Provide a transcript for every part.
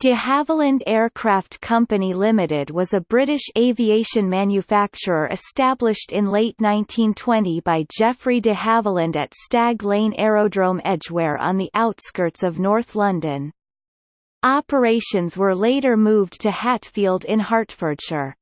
De Havilland Aircraft Company Limited was a British aviation manufacturer established in late 1920 by Geoffrey de Havilland at Stag Lane Aerodrome Edgware on the outskirts of North London. Operations were later moved to Hatfield in Hertfordshire.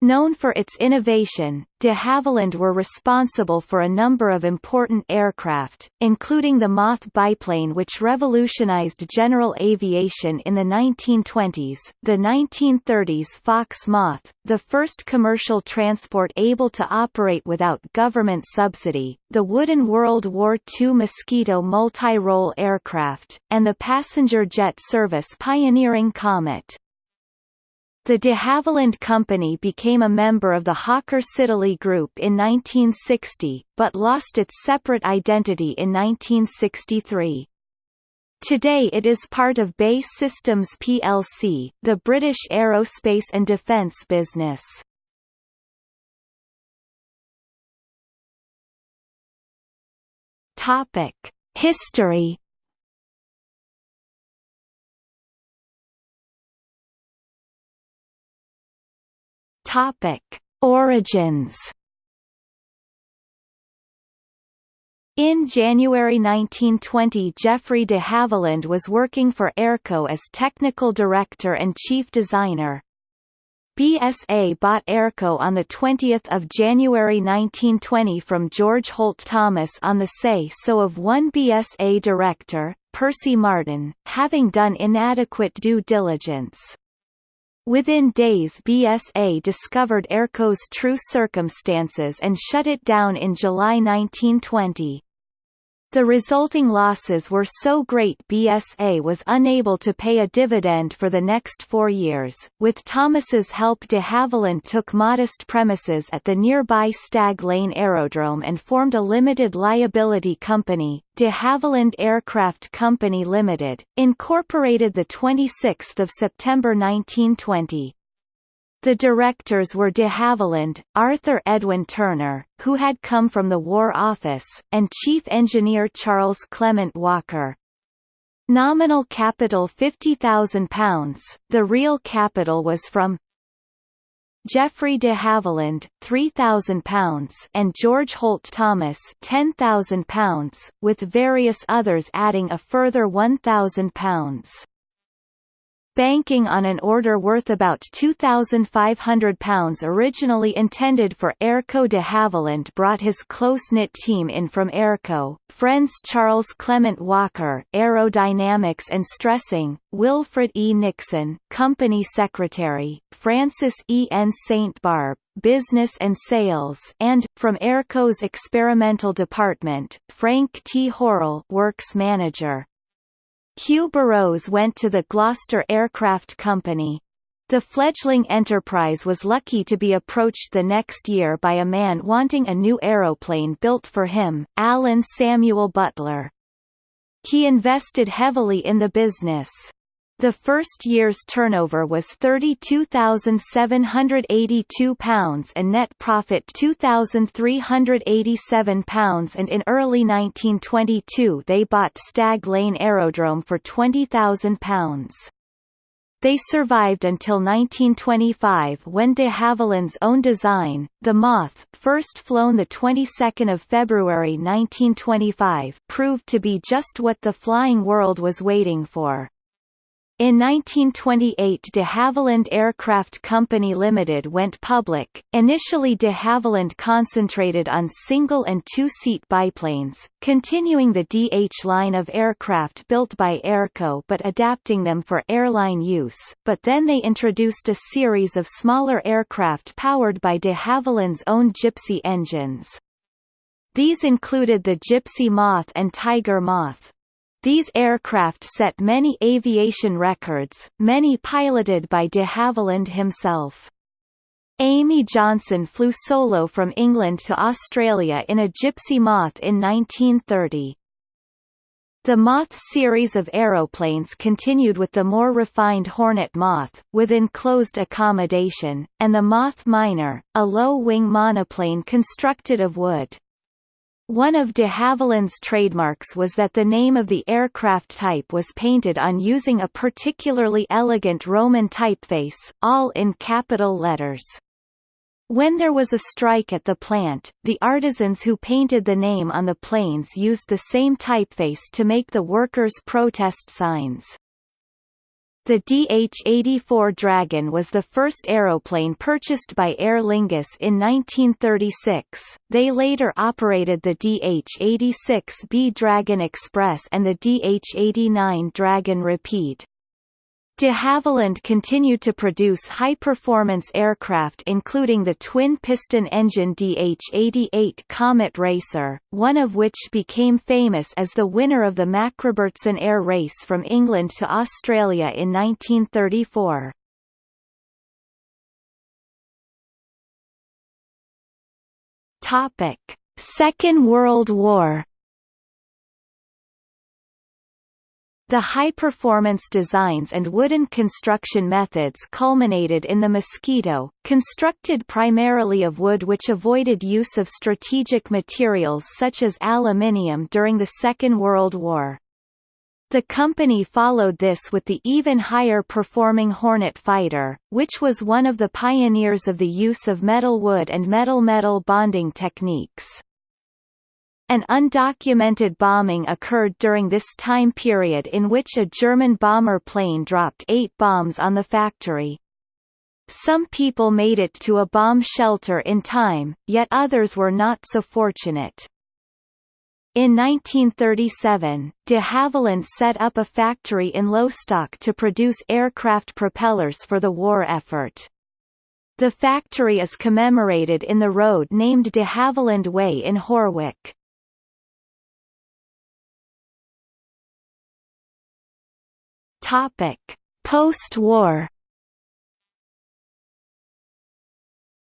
Known for its innovation, de Havilland were responsible for a number of important aircraft, including the Moth biplane which revolutionized general aviation in the 1920s, the 1930s Fox Moth, the first commercial transport able to operate without government subsidy, the wooden World War II Mosquito multi-role aircraft, and the passenger jet service pioneering Comet. The de Havilland Company became a member of the Hawker Siddeley Group in 1960, but lost its separate identity in 1963. Today it is part of BAE Systems plc, the British aerospace and defence business. History Topic: Origins. In January 1920 Geoffrey de Havilland was working for Airco as technical director and chief designer. BSA bought Airco on 20 January 1920 from George Holt Thomas on the say-so of one BSA director, Percy Martin, having done inadequate due diligence. Within days BSA discovered Airco's true circumstances and shut it down in July 1920. The resulting losses were so great BSA was unable to pay a dividend for the next four years. With Thomas's help de Havilland took modest premises at the nearby Stag Lane Aerodrome and formed a limited liability company, de Havilland Aircraft Company Limited, incorporated 26 September 1920. The directors were de Havilland, Arthur Edwin Turner, who had come from the War Office, and Chief Engineer Charles Clement Walker. Nominal capital £50,000, the real capital was from Geoffrey de Havilland, £3,000 and George Holt Thomas £10,000, with various others adding a further £1,000 banking on an order worth about £2,500 originally intended for Airco de Havilland brought his close-knit team in from Airco, friends Charles Clement Walker aerodynamics and stressing, Wilfred E. Nixon company secretary, Francis E. N. St. Barbe, business and sales and, from Airco's experimental department, Frank T. Horrell works manager. Hugh Burroughes went to the Gloucester Aircraft Company. The fledgling enterprise was lucky to be approached the next year by a man wanting a new aeroplane built for him, Alan Samuel Butler. He invested heavily in the business. The first year's turnover was £32,782 and net profit £2,387 and in early 1922 they bought Stag Lane Aerodrome for £20,000. They survived until 1925 when de Havilland's own design, the Moth, first flown the 22nd of February 1925, proved to be just what the flying world was waiting for. In 1928 de Havilland Aircraft Company Limited went public. Initially de Havilland concentrated on single and two-seat biplanes, continuing the DH line of aircraft built by Airco but adapting them for airline use, but then they introduced a series of smaller aircraft powered by de Havilland's own Gipsy engines. These included the Gipsy Moth and Tiger Moth. These aircraft set many aviation records, many piloted by de Havilland himself. Amy Johnson flew solo from England to Australia in a Gipsy Moth in 1930. The Moth series of aeroplanes continued with the more refined Hornet Moth, with enclosed accommodation, and the Moth Minor, a low-wing monoplane constructed of wood. One of de Havilland's trademarks was that the name of the aircraft type was painted on using a particularly elegant Roman typeface, all in capital letters. When there was a strike at the plant, the artisans who painted the name on the planes used the same typeface to make the workers' protest signs. The DH-84 Dragon was the first aeroplane purchased by Aer Lingus in 1936. They later operated the DH-86B Dragon Express and the DH-89 Dragon Rapide. De Havilland continued to produce high-performance aircraft including the twin-piston engine DH-88 Comet Racer, one of which became famous as the winner of the Macrobertson Air Race from England to Australia in 1934. Second World War The high-performance designs and wooden construction methods culminated in the Mosquito, constructed primarily of wood which avoided use of strategic materials such as aluminium during the Second World War. The company followed this with the even higher performing Hornet fighter, which was one of the pioneers of the use of metal-wood and metal-metal bonding techniques. An undocumented bombing occurred during this time period in which a German bomber plane dropped eight bombs on the factory. Some people made it to a bomb shelter in time, yet others were not so fortunate. In 1937, de Havilland set up a factory in Lostock to produce aircraft propellers for the war effort. The factory is commemorated in the road named de Havilland Way in Horwich. Topic: Post-war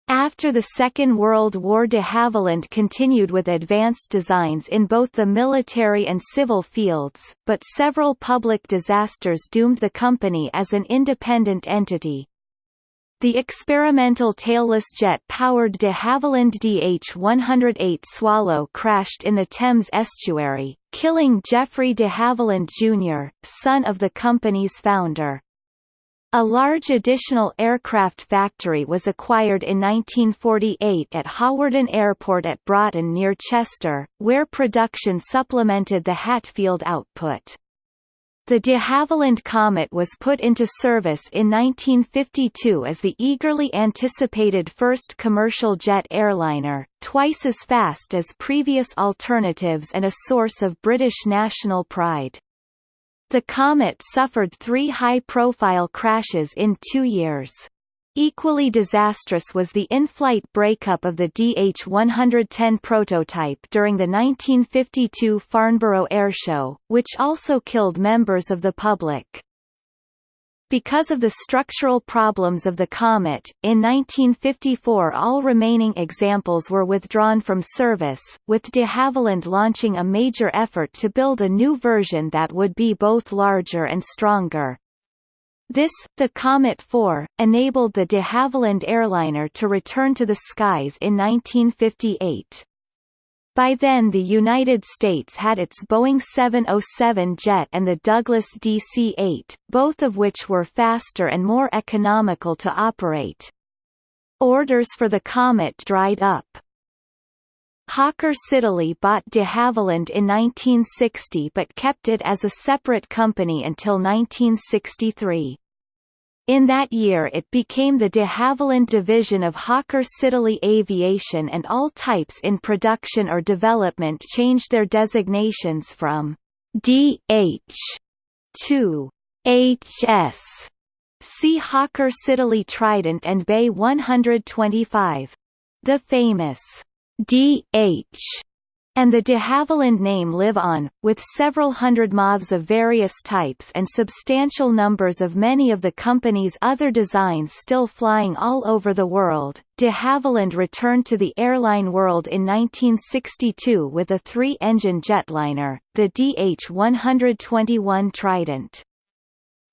After the Second World War de Havilland continued with advanced designs in both the military and civil fields, but several public disasters doomed the company as an independent entity. The experimental tailless jet-powered de Havilland DH-108 Swallow crashed in the Thames estuary, killing Geoffrey de Havilland Jr., son of the company's founder. A large additional aircraft factory was acquired in 1948 at Hawarden Airport at Broughton near Chester, where production supplemented the Hatfield output. The de Havilland Comet was put into service in 1952 as the eagerly anticipated first commercial jet airliner, twice as fast as previous alternatives and a source of British national pride. The Comet suffered three high-profile crashes in two years. Equally disastrous was the in-flight breakup of the DH-110 prototype during the 1952 Farnborough Airshow, which also killed members of the public. Because of the structural problems of the Comet, in 1954 all remaining examples were withdrawn from service, with de Havilland launching a major effort to build a new version that would be both larger and stronger. This, the Comet 4, enabled the de Havilland airliner to return to the skies in 1958. By then the United States had its Boeing 707 jet and the Douglas DC-8, both of which were faster and more economical to operate. Orders for the Comet dried up. Hawker Siddeley bought de Havilland in 1960 but kept it as a separate company until 1963. In that year it became the de Havilland division of Hawker Siddeley Aviation and all types in production or development changed their designations from DH to HS. See Hawker Siddeley Trident and BAe 125. The famous DH and the de Havilland name live on, with several hundred moths of various types and substantial numbers of many of the company's other designs still flying all over the world. De Havilland returned to the airline world in 1962 with a three-engine jetliner, the DH-121 Trident.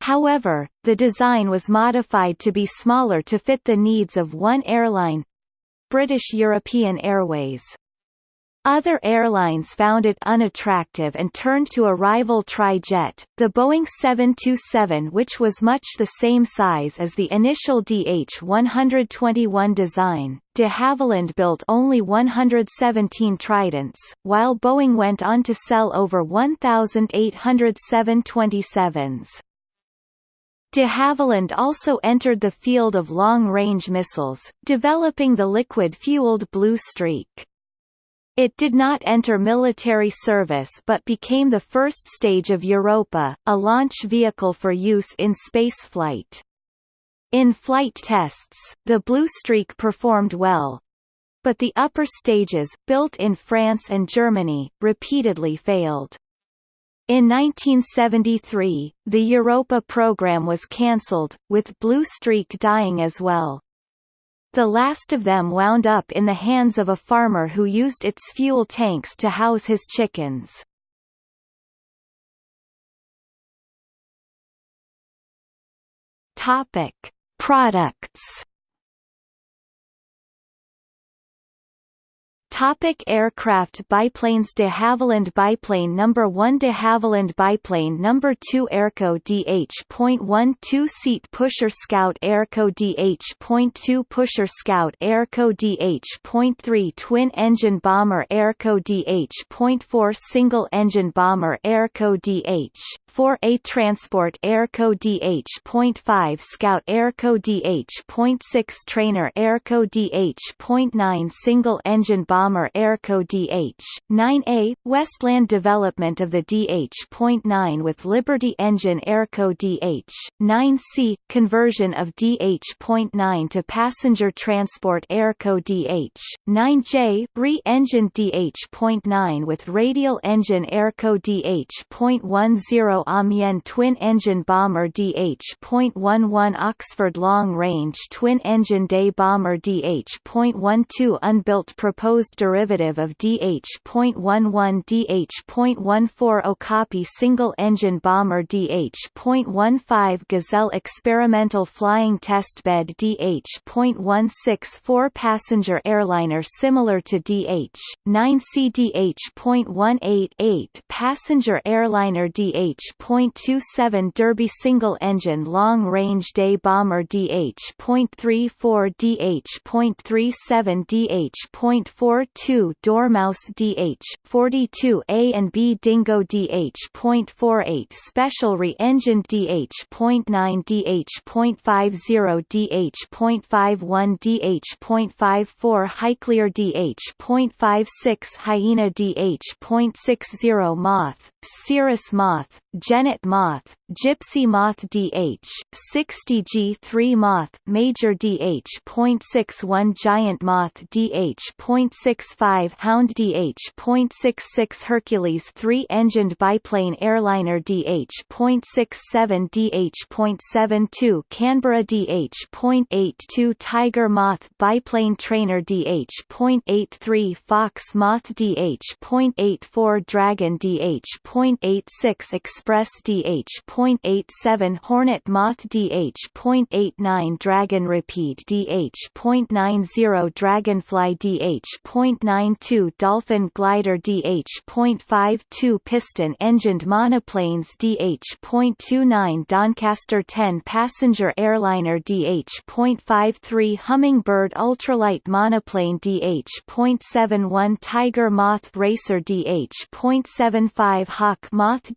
However, the design was modified to be smaller to fit the needs of one airline British European Airways. Other airlines found it unattractive and turned to a rival tri-jet, the Boeing 727 which was much the same size as the initial DH-121 design. De Havilland built only 117 Tridents, while Boeing went on to sell over 1,800 727s. De Havilland also entered the field of long-range missiles, developing the liquid-fueled Blue Streak. It did not enter military service but became the first stage of Europa, a launch vehicle for use in spaceflight. In flight tests, the Blue Streak performed well, but the upper stages, built in France and Germany, repeatedly failed. In 1973, the Europa program was cancelled, with Blue Streak dying as well. The last of them wound up in the hands of a farmer who used its fuel tanks to house his chickens. Products Topic aircraft biplanes De Havilland biplane number 1 De Havilland biplane number 2 Airco DH.1 two-seat pusher Scout Airco DH.2 pusher Scout Airco DH.3 twin-engine bomber Airco DH.4 single-engine bomber Airco DH. 4A transport Airco DH.5 Scout Airco DH.6 trainer Airco DH.9 single-engine bomber bomber Airco DH-9A, Westland development of the DH.9 with Liberty engine Airco DH-9C, conversion of DH.9 to passenger transport Airco DH-9J, re-engined DH.9 with radial engine Airco DH.10 Amiens twin-engine bomber DH.11 Oxford long-range twin-engine day bomber DH.12 unbuilt proposed derivative of DH.11 DH.14 Okapi single-engine bomber DH.15 Gazelle experimental flying testbed DH.16 four-passenger airliner similar to DH.9C DH.188 passenger airliner DH.27 Derby single-engine long-range day bomber DH.34 DH.37 DH.4 2 Dormouse DH 42 A and B Dingo DH.48 Special re-engined DH.9 DH.50 DH.51 DH.54 Highclere DH.56 Hyena DH.60 Moth Cirrus Moth Genet Moth Gipsy Moth DH 60G3 Moth Major DH.61 Giant Moth DH.65 Hound DH.66 Hercules 3-engined biplane airliner DH.67 DH.72 Canberra DH.82 Tiger Moth biplane trainer DH.83 Fox Moth DH.84 Dragon DH.86 Express DH.87 Hornet Moth DH.89 Dragon Rapide DH.90 Dragonfly DH.92 Dolphin Glider DH.52 Piston-engined monoplanes DH.29 Doncaster 10 passenger airliner DH.53 Hummingbird ultralight monoplane DH.71 Tiger Moth Racer DH.75 Hawk Moth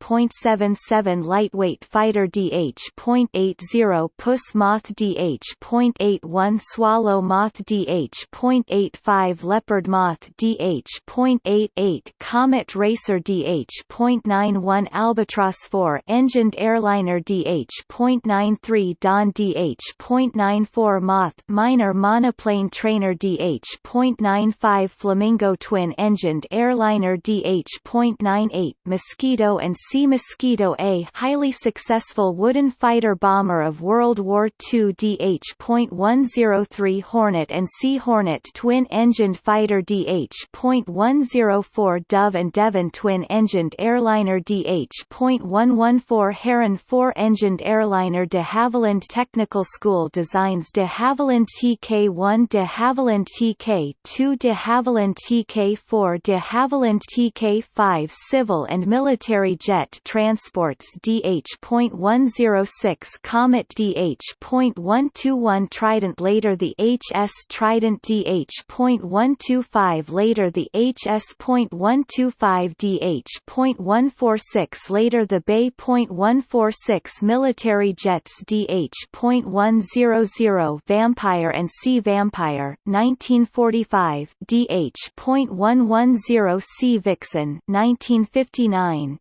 DH.77 Lightweight Fighter DH.80 Puss Moth DH.81 Swallow Moth DH.85 Leopard Moth DH.88 Comet Racer DH.91 Albatross 4 engined airliner DH.93 Dawn DH.94 Moth minor monoplane trainer DH.95 Flamingo twin engined airliner DH.98 Mosquito and Sea Mosquito A highly successful wooden fighter bomber of World War II DH.103 Hornet and Sea Hornet twin-engined fighter DH.104 Dove and Devon twin-engined airliner DH.114 Heron four-engined airliner de Havilland Technical School designs de Havilland TK1 de Havilland TK2 de Havilland TK4 de Havilland TK5 civil and military jet transports DH.106 Comet DH.121 Trident later the HS Trident DH.125 later the HS.125 DH.146 later the BAe.146 military jets DH.100 Vampire and Sea Vampire 1945 DH.110 Sea Vixen 1959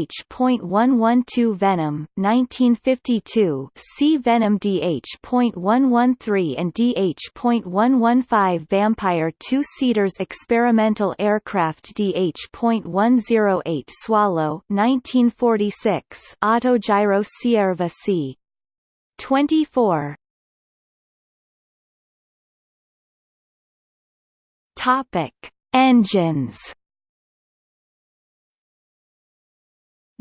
DH.112 Venom 1952 Sea Venom DH.113 and DH.115 Vampire two-seaters experimental aircraft DH.108 Swallow 1946 Autogyro Cierva C. 24 Topic Engines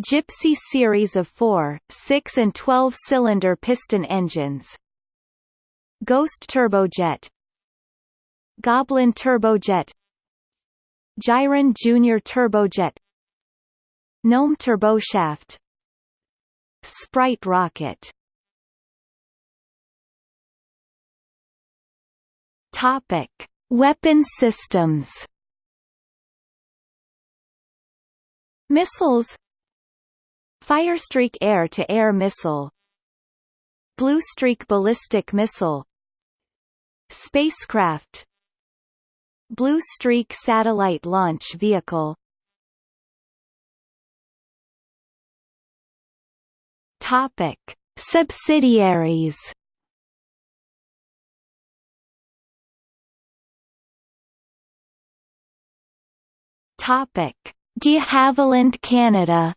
Gipsy series of 4, 6 and 12-cylinder piston engines. Ghost turbojet. Goblin turbojet. Gyron Junior turbojet. Gnome turboshaft. Sprite rocket. Topic: Weapon systems. Missiles Firestreak air-to-air missile Bluestreak ballistic missile Spacecraft Blue Streak satellite launch vehicle Topic: Subsidiaries. Topic: De Havilland Canada.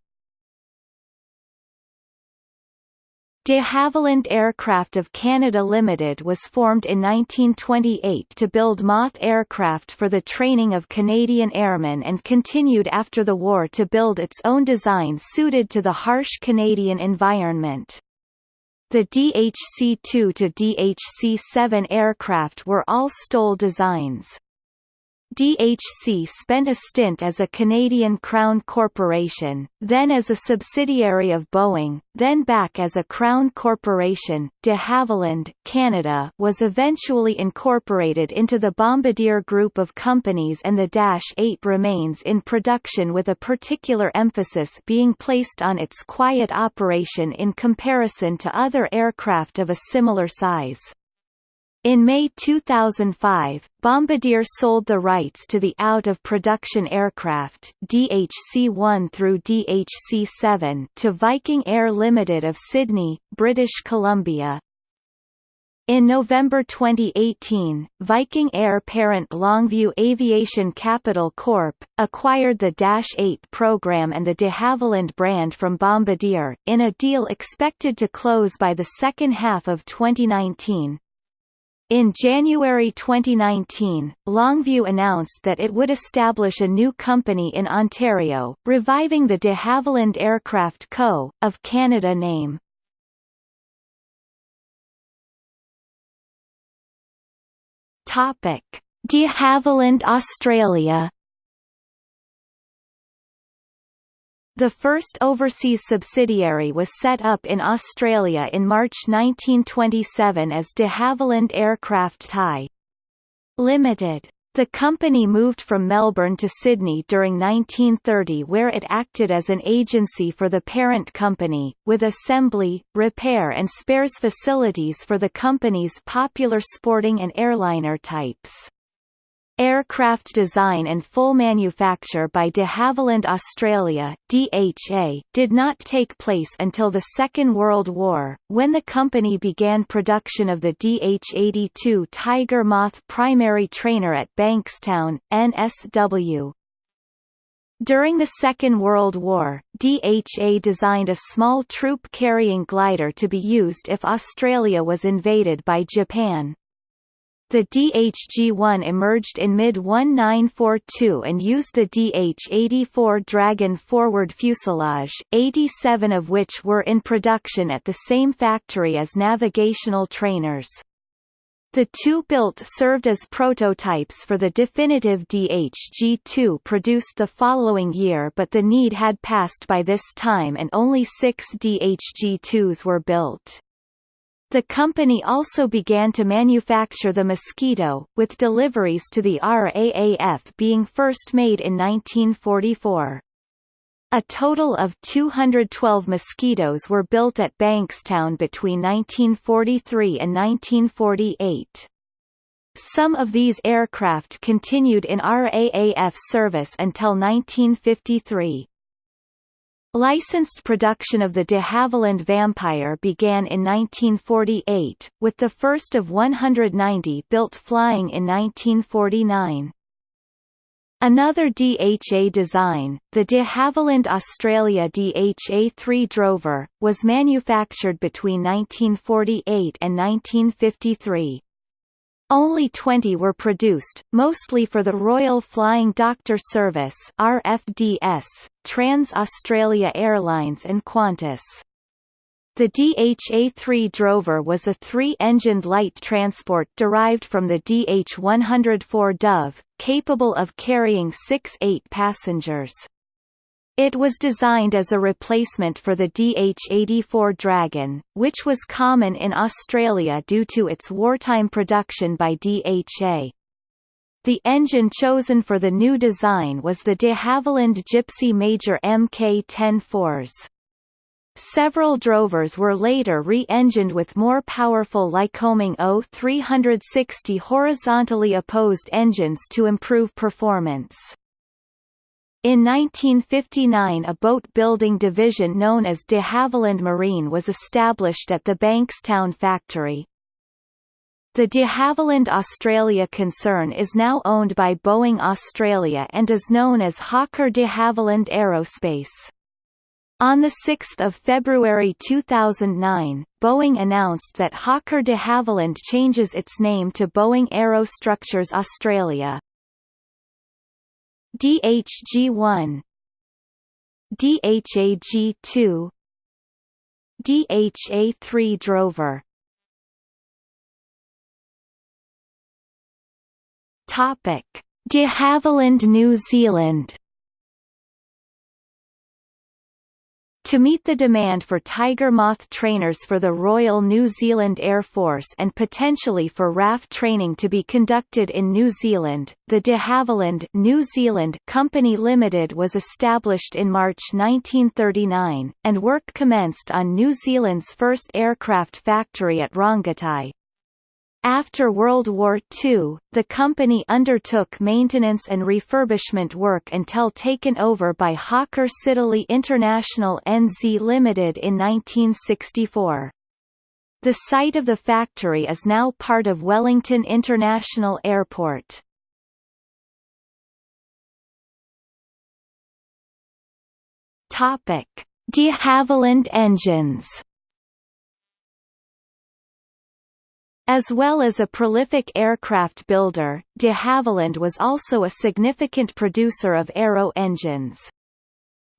De Havilland Aircraft of Canada Limited was formed in 1928 to build Moth aircraft for the training of Canadian airmen and continued after the war to build its own designs suited to the harsh Canadian environment. The DHC-2 to DHC-7 aircraft were all STOL designs. DHC spent a stint as a Canadian Crown corporation, then as a subsidiary of Boeing, then back as a Crown corporation. De Havilland, Canada was eventually incorporated into the Bombardier Group of companies and the Dash 8 remains in production with a particular emphasis being placed on its quiet operation in comparison to other aircraft of a similar size. In May 2005, Bombardier sold the rights to the out-of-production aircraft DHC-1 through DHC-7 to Viking Air Limited of Sidney, British Columbia. In November 2018, Viking Air parent Longview Aviation Capital Corp. acquired the Dash 8 program and the de Havilland brand from Bombardier, in a deal expected to close by the second half of 2019. In January 2019, Longview announced that it would establish a new company in Ontario, reviving the de Havilland Aircraft Co., of Canada name. De Havilland Australia The first overseas subsidiary was set up in Australia in March 1927 as de Havilland Aircraft Pty. Limited. The company moved from Melbourne to Sydney during 1930 where it acted as an agency for the parent company, with assembly, repair and spares facilities for the company's popular sporting and airliner types. Aircraft design and full manufacture by de Havilland Australia DHA, did not take place until the Second World War, when the company began production of the DH-82 Tiger Moth primary trainer at Bankstown, NSW. During the Second World War, DHA designed a small troop-carrying glider to be used if Australia was invaded by Japan. The DHG-1 emerged in mid-1942 and used the DH-84 Dragon forward fuselage, 87 of which were in production at the same factory as navigational trainers. The two built served as prototypes for the definitive DHG-2 produced the following year but the need had passed by this time and only six DHG-2s were built. The company also began to manufacture the Mosquito, with deliveries to the RAAF being first made in 1944. A total of 212 Mosquitoes were built at Bankstown between 1943 and 1948. Some of these aircraft continued in RAAF service until 1953. Licensed production of the de Havilland Vampire began in 1948, with the first of 190 built flying in 1949. Another DHA design, the de Havilland Australia DHA-3 Drover, was manufactured between 1948 and 1953. Only 20 were produced, mostly for the Royal Flying Doctor Service RFDS, Trans-Australia Airlines and Qantas. The DHA-3 Drover was a three-engined light transport derived from the DH-104 Dove, capable of carrying 6-8 passengers. It was designed as a replacement for the DH-84 Dragon, which was common in Australia due to its wartime production by DHA. The engine chosen for the new design was the de Havilland Gipsy Major MK-10-4s. Several drovers were later re-engined with more powerful Lycoming O360 horizontally opposed engines to improve performance. In 1959 a boat-building division known as de Havilland Marine was established at the Bankstown factory. The de Havilland Australia concern is now owned by Boeing Australia and is known as Hawker de Havilland Aerospace. On 6 February 2009, Boeing announced that Hawker de Havilland changes its name to Boeing Aerostructures Australia. DHG1 DHAG2 DHA3 Drover. Topic: De Havilland New Zealand To meet the demand for Tiger Moth trainers for the Royal New Zealand Air Force and potentially for RAF training to be conducted in New Zealand, the de Havilland New Zealand Company Limited was established in March 1939, and work commenced on New Zealand's first aircraft factory at Rongotai, after World War II, the company undertook maintenance and refurbishment work until taken over by Hawker Siddeley International NZ Limited in 1964. The site of the factory is now part of Wellington International Airport. De Havilland engines As well as a prolific aircraft builder, de Havilland was also a significant producer of aero engines.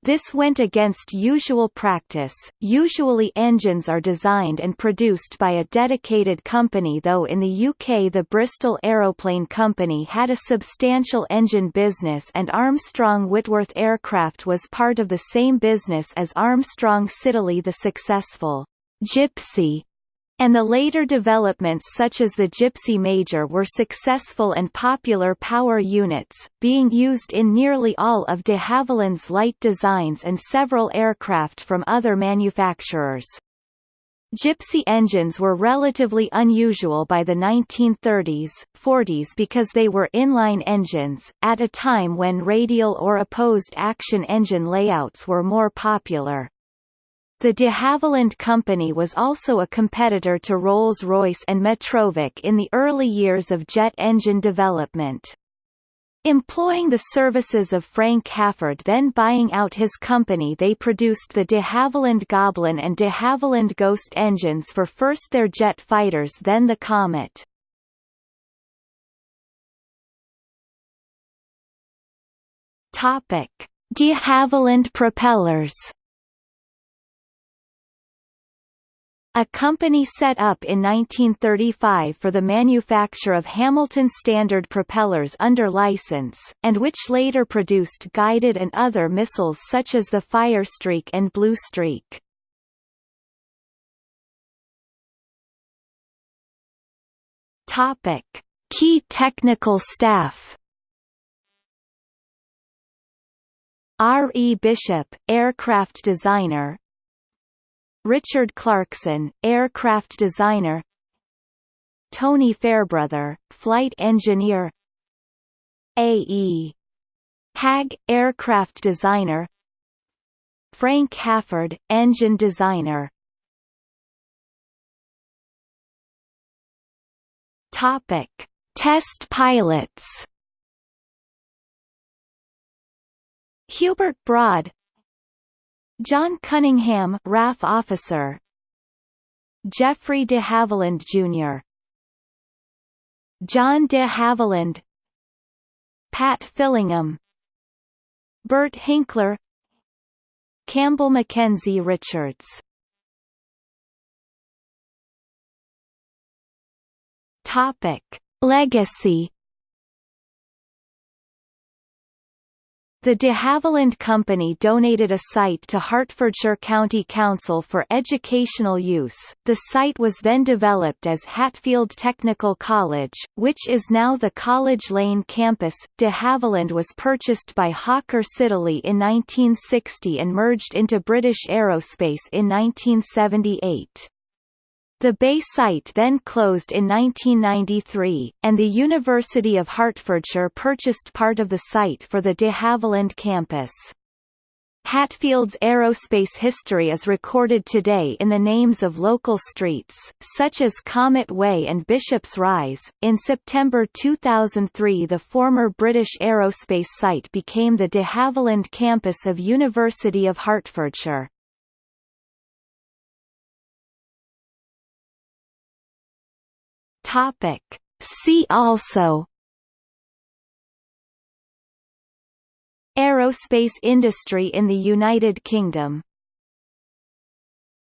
This went against usual practice, usually engines are designed and produced by a dedicated company though in the UK the Bristol Aeroplane Company had a substantial engine business and Armstrong Whitworth Aircraft was part of the same business as Armstrong Siddeley the successful Gipsy and the later developments such as the Gipsy Major were successful and popular power units, being used in nearly all of de Havilland's light designs and several aircraft from other manufacturers. Gipsy engines were relatively unusual by the 1930s, 40s because they were inline engines, at a time when radial or opposed action engine layouts were more popular. The de Havilland Company was also a competitor to Rolls-Royce and Metrovick in the early years of jet engine development. Employing the services of Frank Halford then buying out his company they produced the de Havilland Goblin and de Havilland Ghost engines for first their jet fighters then the Comet. De Havilland propellers A company set up in 1935 for the manufacture of Hamilton Standard propellers under license, and which later produced guided and other missiles such as the Firestreak and Blue Streak. Topic: Key technical staff. R. E. Bishop, aircraft designer, Richard Clarkson, aircraft designer Tony Fairbrother, flight engineer A. E. Hagg, aircraft designer Frank Halford, engine designer Topic: Test pilots. Hubert Broad, John Cunningham RAF officer. Geoffrey de Havilland Jr. John de Havilland. Pat Fillingham. Bert Hinkler. Campbell Mackenzie Richards. Topic. Legacy The de Havilland Company donated a site to Hertfordshire County Council for educational use. The site was then developed as Hatfield Technical College, which is now the College Lane campus. De Havilland was purchased by Hawker Siddeley in 1960 and merged into British Aerospace in 1978. The BAe site then closed in 1993, and the University of Hertfordshire purchased part of the site for the de Havilland campus. Hatfield's aerospace history is recorded today in the names of local streets, such as Comet Way and Bishop's Rise. In September 2003, the former British aerospace site became the de Havilland campus of University of Hertfordshire. Topic. See also Aerospace industry in the United Kingdom